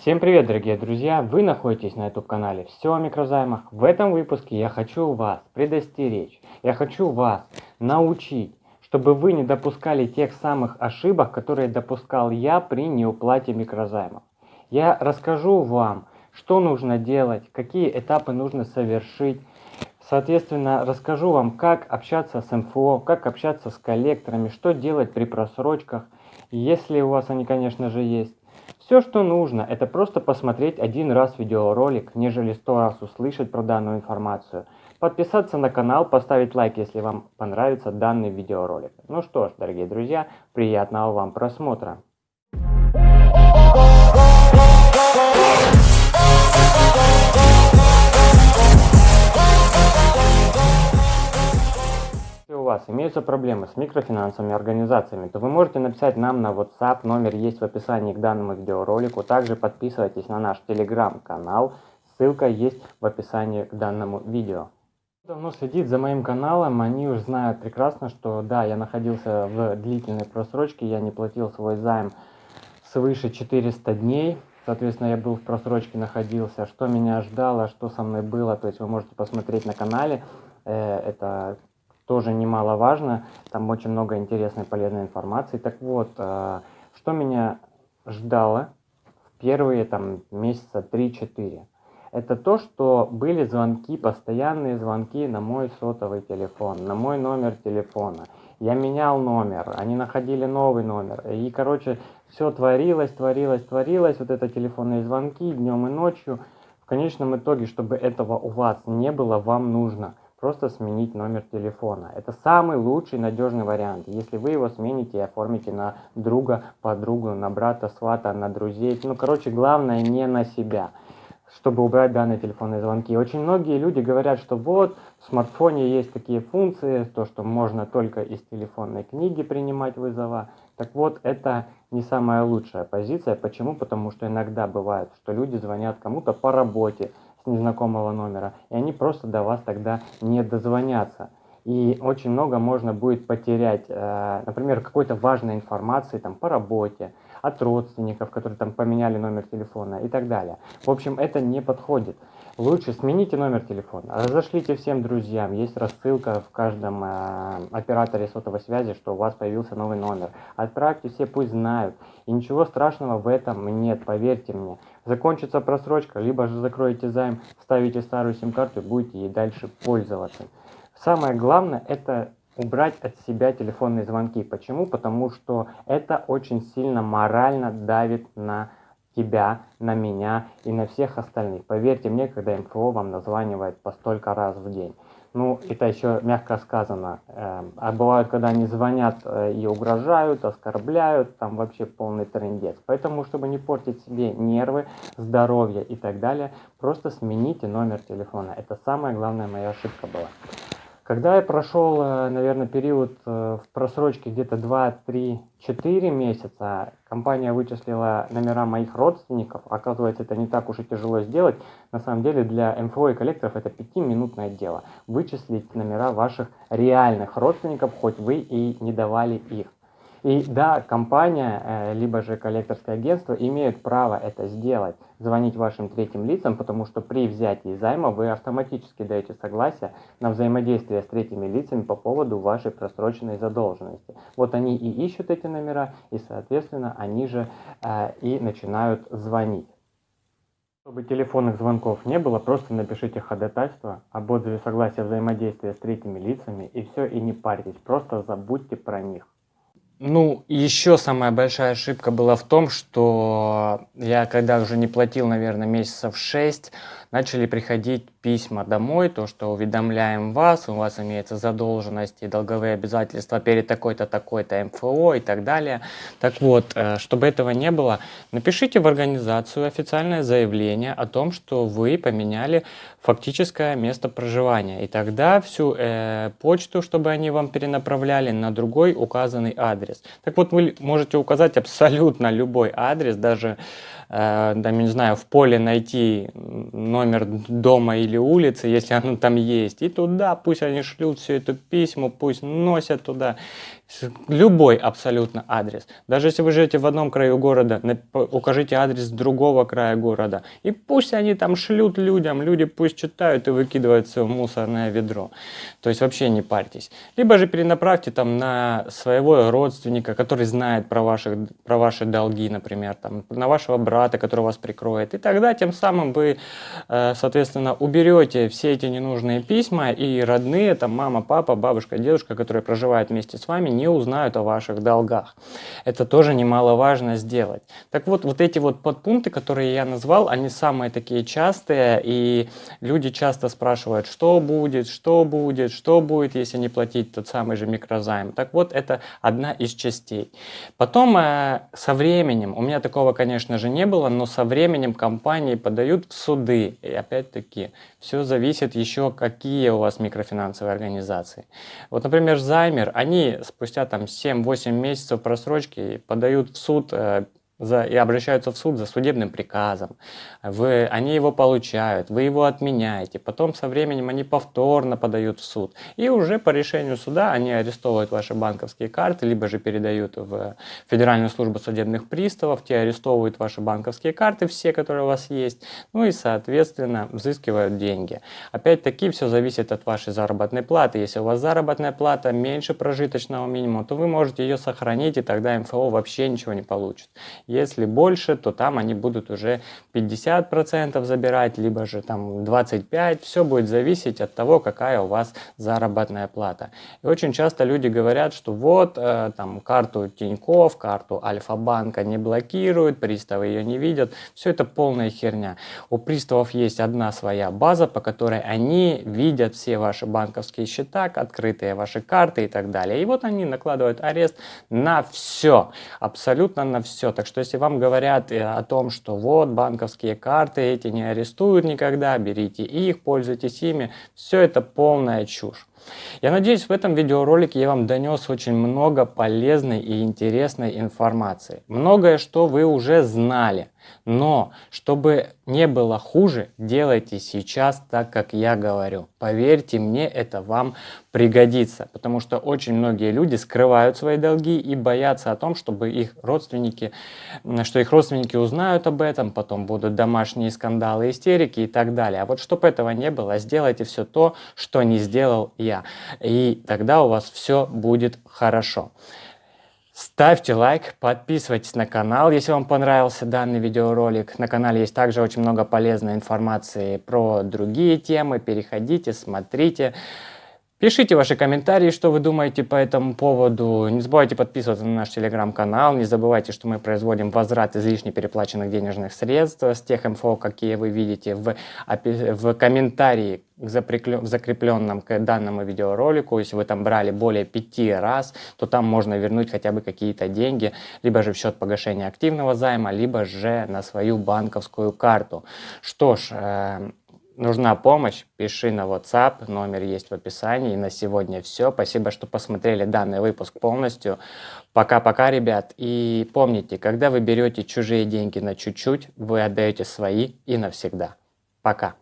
Всем привет, дорогие друзья! Вы находитесь на YouTube канале Все о микрозаймах. В этом выпуске я хочу вас предостеречь, я хочу вас научить, чтобы вы не допускали тех самых ошибок, которые допускал я при неуплате микрозаймов. Я расскажу вам, что нужно делать, какие этапы нужно совершить. Соответственно, расскажу вам, как общаться с МФО, как общаться с коллекторами, что делать при просрочках, если у вас они, конечно же, есть. Все, что нужно, это просто посмотреть один раз видеоролик, нежели сто раз услышать про данную информацию. Подписаться на канал, поставить лайк, если вам понравится данный видеоролик. Ну что ж, дорогие друзья, приятного вам просмотра. Вас имеются проблемы с микрофинансовыми организациями, то вы можете написать нам на WhatsApp, номер есть в описании к данному видеоролику. Также подписывайтесь на наш телеграм-канал, ссылка есть в описании к данному видео. Давно следит за моим каналом, они уже знают прекрасно, что да, я находился в длительной просрочке, я не платил свой займ свыше 400 дней, соответственно, я был в просрочке, находился, что меня ждало, что со мной было, то есть вы можете посмотреть на канале, э, это тоже немаловажно. Там очень много интересной полезной информации. Так вот, э, что меня ждало в первые там месяца 3-4? Это то, что были звонки, постоянные звонки на мой сотовый телефон, на мой номер телефона. Я менял номер, они находили новый номер. И, короче, все творилось, творилось, творилось. Вот это телефонные звонки днем и ночью. В конечном итоге, чтобы этого у вас не было, вам нужно – просто сменить номер телефона. Это самый лучший надежный вариант. Если вы его смените и оформите на друга, подругу, на брата, свата, на друзей. Ну, короче, главное не на себя чтобы убрать данные телефонные звонки. Очень многие люди говорят, что вот в смартфоне есть такие функции, то, что можно только из телефонной книги принимать вызова. Так вот, это не самая лучшая позиция. Почему? Потому что иногда бывает, что люди звонят кому-то по работе, незнакомого номера, и они просто до вас тогда не дозвонятся. И очень много можно будет потерять, э, например, какой-то важной информации там, по работе, от родственников, которые там поменяли номер телефона и так далее. В общем, это не подходит. Лучше смените номер телефона, разошлите всем друзьям, есть рассылка в каждом э, операторе сотовой связи, что у вас появился новый номер. Отправьте все, пусть знают. И ничего страшного в этом нет, поверьте мне. Закончится просрочка, либо же закроете займ, вставите старую сим-карту и будете ей дальше пользоваться. Самое главное это убрать от себя телефонные звонки. Почему? Потому что это очень сильно морально давит на тебя, на меня и на всех остальных. Поверьте мне, когда МФО вам названивает по столько раз в день. Ну, это еще мягко сказано. Эм, а бывают, когда они звонят э, и угрожают, оскорбляют, там вообще полный трендец. Поэтому, чтобы не портить себе нервы, здоровье и так далее, просто смените номер телефона. Это самая главная моя ошибка была. Когда я прошел, э, наверное, период э, в просрочке где-то 2, 3, 4 месяца, компания вычислила номера моих родственников. Оказывается, это не так уж и тяжело сделать. На самом деле для МФО и коллекторов это 5-минутное дело. Вычислить номера ваших реальных родственников, хоть вы и не давали их. И да, компания, э, либо же коллекторское агентство имеют право это сделать, звонить вашим третьим лицам, потому что при взятии займа вы автоматически даете согласие на взаимодействие с третьими лицами по поводу вашей просроченной задолженности. Вот они и ищут эти номера, и, соответственно, они же э, и начинают звонить. Чтобы телефонных звонков не было, просто напишите ходатайство об отзыве согласия взаимодействия с третьими лицами, и все, и не парьтесь, просто забудьте про них. Ну, еще самая большая ошибка была в том, что я когда уже не платил, наверное, месяцев 6, начали приходить письма домой, то, что уведомляем вас, у вас имеется задолженность и долговые обязательства перед такой-то, такой-то МФО и так далее. Так вот, э, чтобы этого не было, напишите в организацию официальное заявление о том, что вы поменяли фактическое место проживания. И тогда всю э, почту, чтобы они вам перенаправляли на другой указанный адрес. Так вот, вы можете указать абсолютно любой адрес, даже Э, там, не знаю, в поле найти номер дома или улицы, если оно там есть, и туда пусть они шлют все это письмо, пусть носят туда. Любой абсолютно адрес. Даже если вы живете в одном краю города, укажите адрес другого края города. И пусть они там шлют людям, люди пусть читают и выкидывают все в мусорное ведро. То есть вообще не парьтесь. Либо же перенаправьте там на своего родственника, который знает про, ваших, про ваши долги, например, там, на вашего брата, который вас прикроет. И тогда тем самым вы, э, соответственно, уберете все эти ненужные письма и родные, там мама, папа, бабушка, дедушка, которые проживают вместе с вами, не узнают о ваших долгах. Это тоже немаловажно сделать. Так вот, вот эти вот подпункты, которые я назвал, они самые такие частые, и люди часто спрашивают, что будет, что будет, что будет, если не платить тот самый же микрозайм. Так вот, это одна из частей. Потом э, со временем, у меня такого, конечно же, не было, но со временем компании подают в суды. И опять-таки, все зависит еще, какие у вас микрофинансовые организации. Вот, например, Займер, они спустя там 7-8 месяцев просрочки подают в суд э, за, и обращаются в суд за судебным приказом, вы, они его получают, вы его отменяете, потом со временем они повторно подают в суд, и уже по решению суда они арестовывают ваши банковские карты, либо же передают в Федеральную службу судебных приставов, те арестовывают ваши банковские карты, все, которые у вас есть, ну и, соответственно, взыскивают деньги. Опять-таки, все зависит от вашей заработной платы. Если у вас заработная плата меньше прожиточного минимума, то вы можете ее сохранить, и тогда МФО вообще ничего не получит. Если больше, то там они будут уже 50% забирать, либо же там 25%. Все будет зависеть от того, какая у вас заработная плата. И очень часто люди говорят, что вот э, там карту Тиньков, карту Альфа-банка не блокируют, приставы ее не видят. Все это полная херня. У приставов есть одна своя база, по которой они видят все ваши банковские счета, открытые ваши карты и так далее. И вот они накладывают арест на все, абсолютно на все. Так что что если вам говорят э, о том, что вот банковские карты эти не арестуют никогда, берите их, пользуйтесь ими, все это полная чушь. Я надеюсь, в этом видеоролике я вам донес очень много полезной и интересной информации. Многое, что вы уже знали. Но, чтобы не было хуже, делайте сейчас так, как я говорю. Поверьте мне, это вам пригодится. Потому что очень многие люди скрывают свои долги и боятся о том, чтобы их родственники, что их родственники узнают об этом, потом будут домашние скандалы, истерики и так далее. А вот чтобы этого не было, сделайте все то, что не сделал я. И тогда у вас все будет хорошо. Ставьте лайк, подписывайтесь на канал, если вам понравился данный видеоролик. На канале есть также очень много полезной информации про другие темы. Переходите, смотрите. Пишите ваши комментарии, что вы думаете по этому поводу. Не забывайте подписываться на наш телеграм-канал. Не забывайте, что мы производим возврат излишне переплаченных денежных средств с тех инфо, какие вы видите в, в комментарии в закрепленном к данному видеоролику. Если вы там брали более пяти раз, то там можно вернуть хотя бы какие-то деньги, либо же в счет погашения активного займа, либо же на свою банковскую карту. Что ж, э, нужна помощь, пиши на WhatsApp, номер есть в описании. И на сегодня все. Спасибо, что посмотрели данный выпуск полностью. Пока-пока, ребят. И помните, когда вы берете чужие деньги на чуть-чуть, вы отдаете свои и навсегда. Пока.